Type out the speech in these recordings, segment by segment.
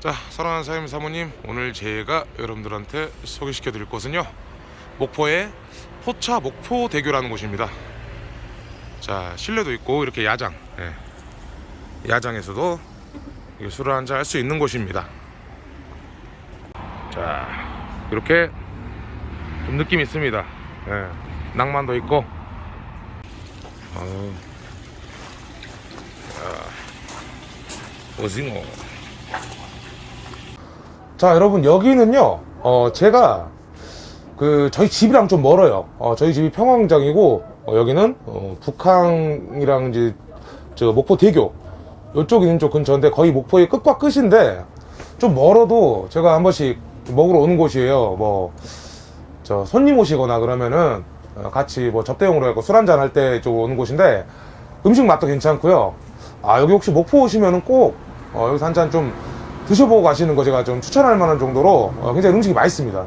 자 사랑하는 사장님 사모님 오늘 제가 여러분들한테 소개시켜 드릴 곳은요 목포의 포차 목포대교라는 곳입니다 자 실내도 있고 이렇게 야장 예. 야장에서도 술을 한잔 할 수 있는 곳입니다 자 이렇게 좀 느낌 있습니다 예. 낭만도 있고 어우. 자, 오징어 자 여러분 여기는요 어 제가 그 저희 집이랑 좀 멀어요. 어 저희 집이 평화광장이고 어, 여기는 어, 북항이랑 이제 저 목포대교 이쪽 있는 쪽 근처인데 거의 목포의 끝과 끝인데 좀 멀어도 제가 한 번씩 먹으러 오는 곳이에요. 뭐 저 손님 오시거나 그러면은 어, 같이 뭐 접대용으로 해서 술 한잔 할 때 좀 오는 곳인데 음식 맛도 괜찮고요. 아 여기 혹시 목포 오시면은 꼭 어, 여기서 한 잔 좀 드셔보고 가시는 거 제가 좀 추천할 만한 정도로 어, 굉장히 음식이 맛있습니다. 어,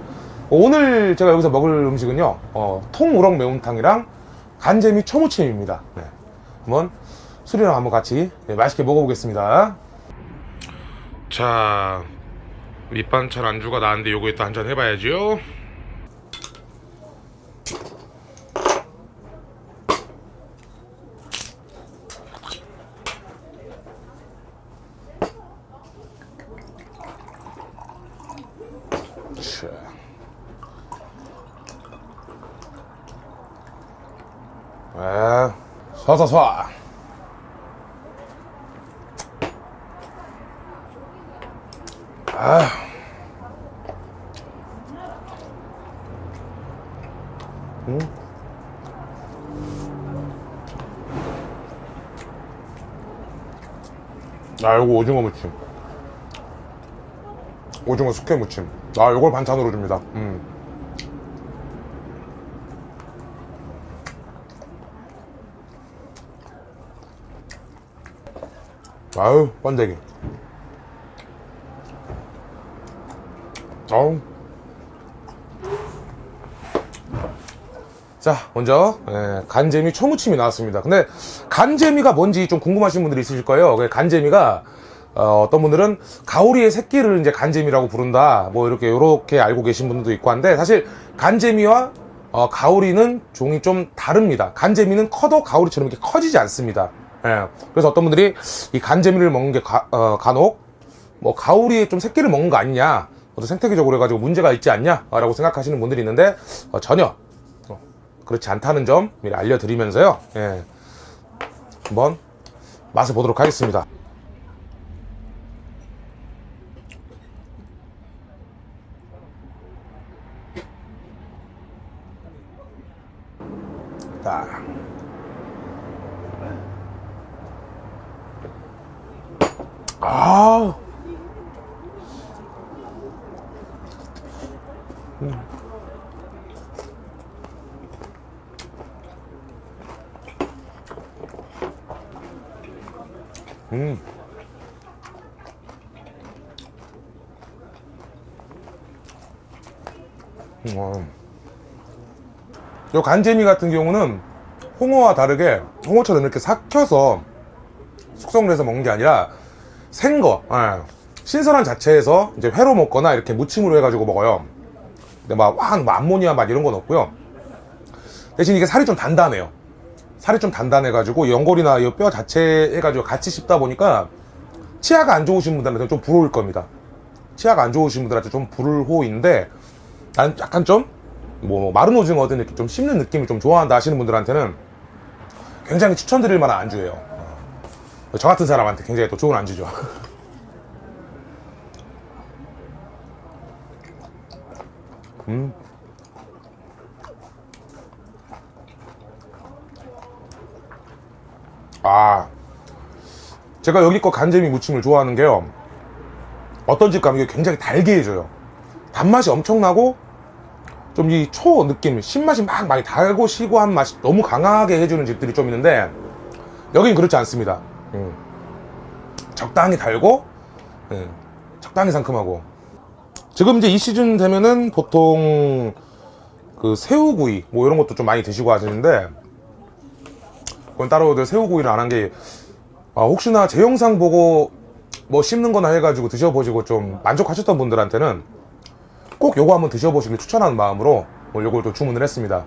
오늘 제가 여기서 먹을 음식은요 어, 통우럭 매운탕이랑 간재미 초무침입니다. 네. 한번 술이랑 한번 같이 네, 맛있게 먹어보겠습니다. 자 밑반찬 안주가 나왔는데 요거 일단 한잔 해봐야죠 아, 서서서. 아. 음. 아, 요거 오징어 무침. 오징어 숙회 무침. 아, 요걸 반찬으로 줍니다. 음. 아유, 번데기. 아우. 자, 먼저 예, 간재미 초무침이 나왔습니다. 근데 간재미가 뭔지 좀 궁금하신 분들이 있으실 거예요. 그 간재미가 어, 떤 분들은 가오리의 새끼를 이제 간재미라고 부른다. 뭐 이렇게 요렇게 알고 계신 분들도 있고 한데 사실 간재미와 어, 가오리는 종이 좀 다릅니다. 간재미는 커도 가오리처럼 이렇게 커지지 않습니다. 예. 그래서 어떤 분들이 이 간재미를 먹는 게 가, 어, 간혹 뭐 가오리의 좀 새끼를 먹는 거 아니냐 어떤 생태계적으로 해가지고 문제가 있지 않냐라고 생각하시는 분들이 있는데 어, 전혀 어, 그렇지 않다는 점 미리 알려드리면서요 예. 한번 맛을 보도록 하겠습니다 음. 음. 요 간재미 같은 경우는 홍어와 다르게 홍어처럼 이렇게 삭혀서 숙성을 해서 먹는 게 아니라 생거 예. 신선한 자체에서 이제 회로 먹거나 이렇게 무침으로 해가지고 먹어요 근데 막와뭐 암모니아 맛 이런 건 없고요 대신 이게 살이 좀 단단해요 살이 좀 단단해가지고 연골이나 이 뼈 자체 해가지고 같이 씹다 보니까 치아가 안 좋으신 분들한테 좀 부러울 겁니다 치아가 안 좋으신 분들한테 좀 불호인데 난 약간 좀 뭐 마른 오징어든 이렇게 좀 씹는 느낌을 좀 좋아한다 하시는 분들한테는 굉장히 추천드릴 만한 안주예요 어. 저 같은 사람한테 굉장히 또 좋은 안주죠 음. 아 제가 여기 거 간재미 무침을 좋아하는 게요 어떤 집 가면 굉장히 달게 해줘요 단맛이 엄청나고 좀 이 초 느낌 신맛이 막 많이 달고 시고한 맛이 너무 강하게 해주는 집들이 좀 있는데 여긴 그렇지 않습니다 음. 적당히 달고 음. 적당히 상큼하고 지금 이제 이 시즌 되면은 보통 그 새우구이 뭐 이런 것도 좀 많이 드시고 하시는데 그건 따로 그 새우구이를 안 한 게 아, 혹시나 제 영상 보고 뭐 씹는 거나 해가지고 드셔보시고 좀 만족하셨던 분들한테는 꼭 요거 한번 드셔보시길 추천하는 마음으로 요걸 또 주문을 했습니다.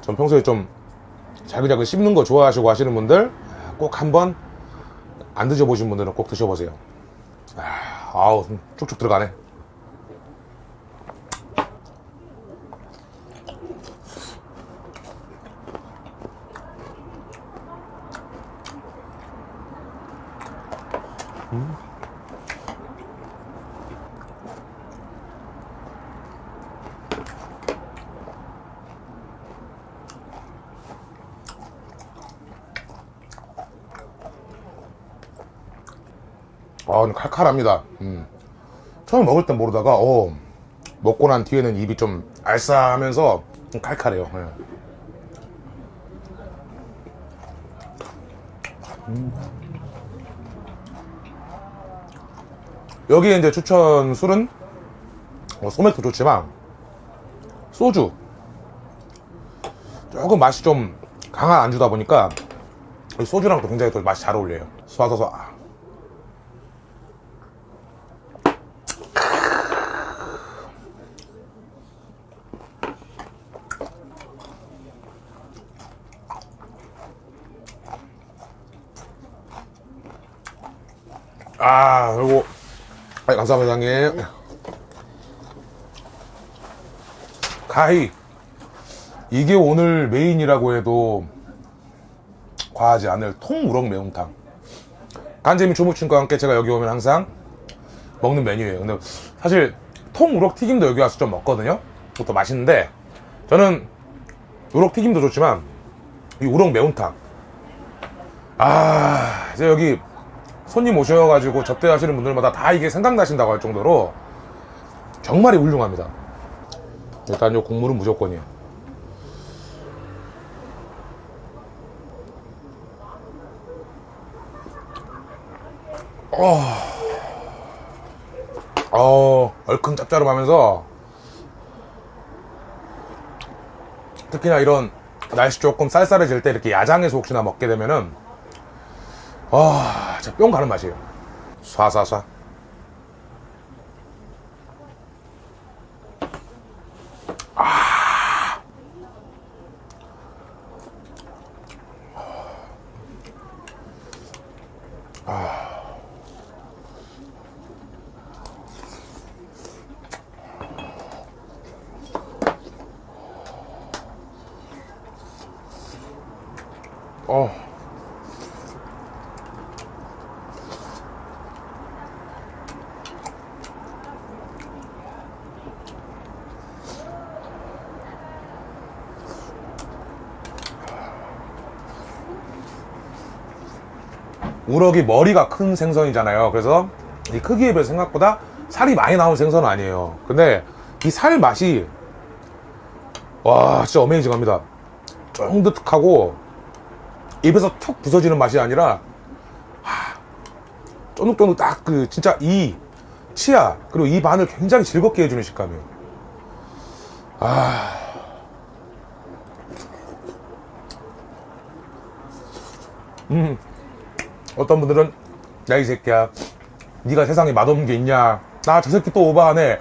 전 평소에 좀 자글자글 씹는 거 좋아하시고 하시는 분들 꼭 한번 안 드셔보신 분들은 꼭 드셔보세요. 아, 아우, 쭉쭉 들어가네. 아, 칼칼합니다. 음. 처음 먹을 땐 모르다가, 어, 먹고 난 뒤에는 입이 좀 알싸하면서 좀 칼칼해요. 예. 음. 여기에 이제 추천 술은 어, 소맥도 좋지만 소주 조금 맛이 좀 강한 안주다 보니까 이 소주랑 또 굉장히 또 맛이 잘 어울려요. 쏴서서 아. 아, 그리고, 아, 감사합니다, 형님. 가히, 이게 오늘 메인이라고 해도 과하지 않을 통우럭 매운탕. 간재미 조무침과 함께 제가 여기 오면 항상 먹는 메뉴예요. 근데 사실 통우럭 튀김도 여기 와서 좀 먹거든요. 그것도 맛있는데, 저는 우럭 튀김도 좋지만, 이 우럭 매운탕. 아, 이제 여기 손님 오셔가지고 접대하시는 분들마다 다 이게 생각나신다고 할 정도로 정말이 훌륭합니다. 일단 요 국물은 무조건이에요. 어, 어, 얼큰 짭짤하면서 특히나 이런 날씨 조금 쌀쌀해질 때 이렇게 야장에서 혹시나 먹게 되면은 아, 진짜 뿅 가는 맛이에요. 쏴쏴쏴. 어. 우럭이 머리가 큰 생선이잖아요. 그래서 이 크기에 비해 생각보다 살이 많이 나온 생선은 아니에요. 근데 이 살 맛이 와 진짜 어메이징합니다. 쫀득하고 입에서 툭 부서지는 맛이 아니라 하, 쫀득쫀득 딱 그 진짜 이 치아 그리고 이 반을 굉장히 즐겁게 해주는 식감이에요. 아. 음. 어떤 분들은 야 이 새끼야 네가 세상에 맛없는 게 있냐? 나 저 새끼 또 오바하네.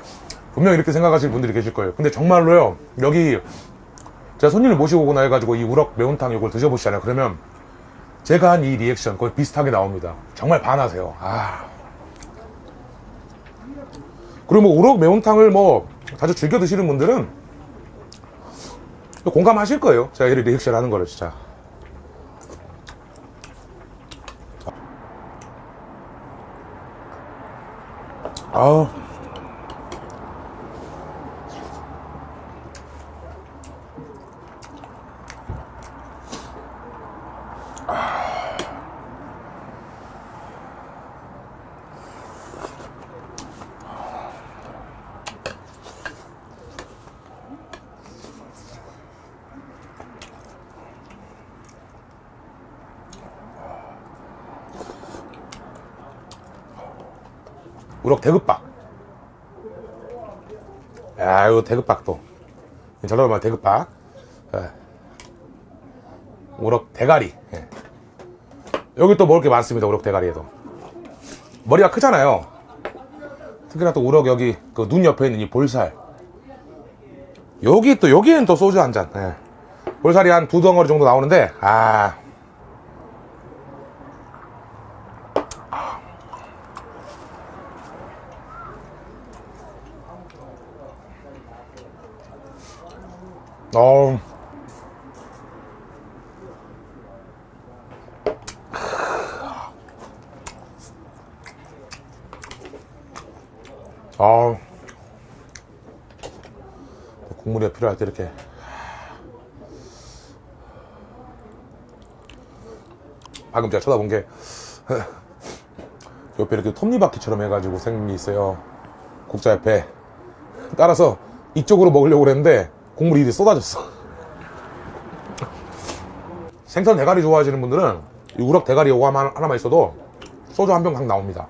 분명 이렇게 생각하시는 분들이 계실 거예요. 근데 정말로요 여기 제가 손님을 모시고 오거나 해가지고 이 우럭 매운탕 이걸 드셔보시잖아요. 그러면 제가 한 이 리액션 거의 비슷하게 나옵니다. 정말 반하세요. 아. 그리고 뭐 우럭 매운탕을 뭐 자주 즐겨 드시는 분들은 공감하실 거예요. 제가 이 리액션 하는 거를 진짜 아 우. 우럭 대급박. 야, 이거 대급박도. 전라도 말 대급박. 예. 우럭 대가리. 예. 여기 또 먹을 게 많습니다 우럭 대가리에도 머리가 크잖아요 특히나 또 우럭 여기 그 눈 옆에 있는 이 볼살 여기 또 여기는 또 소주 한잔 예. 볼살이 한 두 덩어리 정도 나오는데 아 어우. 아 국물이 필요할 때 이렇게. 방금 제가 쳐다본 게 옆에 이렇게 톱니바퀴처럼 해가지고 생긴 게 있어요. 국자 옆에. 따라서 이쪽으로 먹으려고 그랬는데 국물이 이리 쏟아졌어 생선 대가리 좋아하시는 분들은 이 우럭 대가리 요거 하나- 하나만 있어도 소주 한 병 각 나옵니다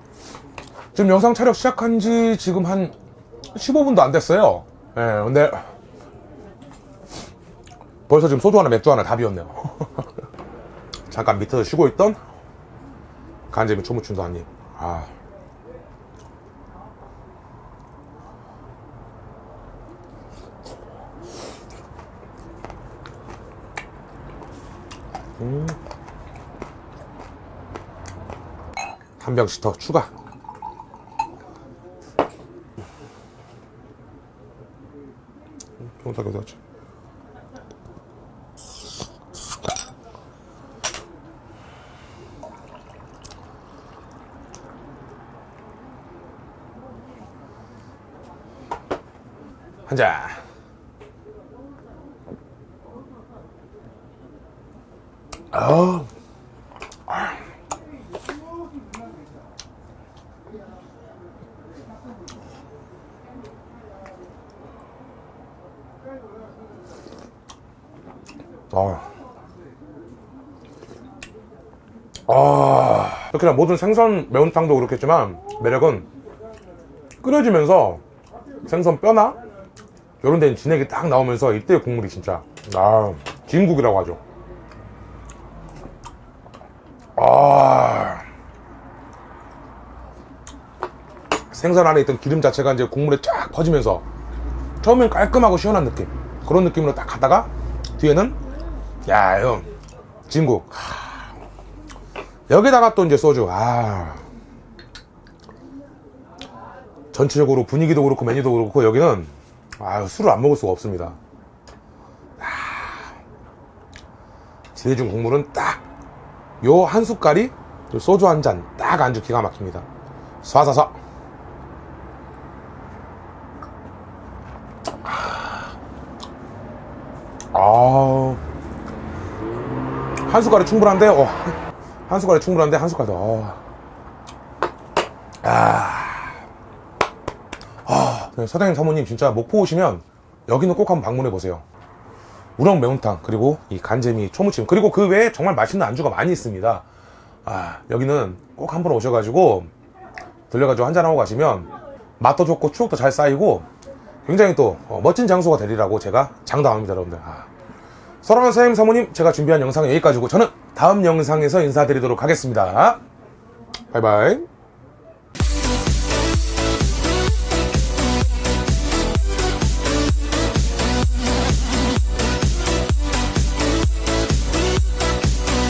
지금 영상 촬영 시작한 지 지금 한 15분도 안 됐어요. 예, 근데 벌써 지금 소주 하나 맥주 하나 다 비었네요. 잠깐 밑에서 쉬고 있던 간제미 초무침도 한 입. 아. 음. 한 병씩 더 추가. 경사 치 한잔 아 아. 아, 특히나 모든 생선 매운탕도 그렇겠지만 매력은 끓여지면서 생선 뼈나 이런 데는 진액이 딱 나오면서 이때 국물이 진짜 아, 진국이라고 하죠. 아. 생선 안에 있던 기름 자체가 이제 국물에 쫙 퍼지면서 처음엔 깔끔하고 시원한 느낌 그런 느낌으로 딱 갔다가 뒤에는 야, 형, 진국. 하. 여기다가 또 이제 소주. 아. 전체적으로 분위기도 그렇고 메뉴도 그렇고 여기는 아, 술을 안 먹을 수가 없습니다. 진해준 국물은 딱 요 한 숟갈이 요 소주 한 잔 딱 안주 기가 막힙니다. 쏴사서. 아. 한 숟갈이 충분한데, 어, 한 숟갈이 충분한데, 한 숟갈 더. 어. 아. 아, 네, 사장님, 사모님, 진짜 목포 오시면 여기는 꼭 한번 방문해 보세요. 우럭 매운탕, 그리고 이 간재미, 초무침, 그리고 그 외에 정말 맛있는 안주가 많이 있습니다. 아, 여기는 꼭 한번 오셔가지고, 들려가지고 한잔하고 가시면 맛도 좋고 추억도 잘 쌓이고 굉장히 또 어, 멋진 장소가 되리라고 제가 장담합니다, 여러분들. 아. 사랑하는 사장님, 사모님, 제가 준비한 영상은 여기까지고 저는 다음 영상에서 인사드리도록 하겠습니다. 바이바이.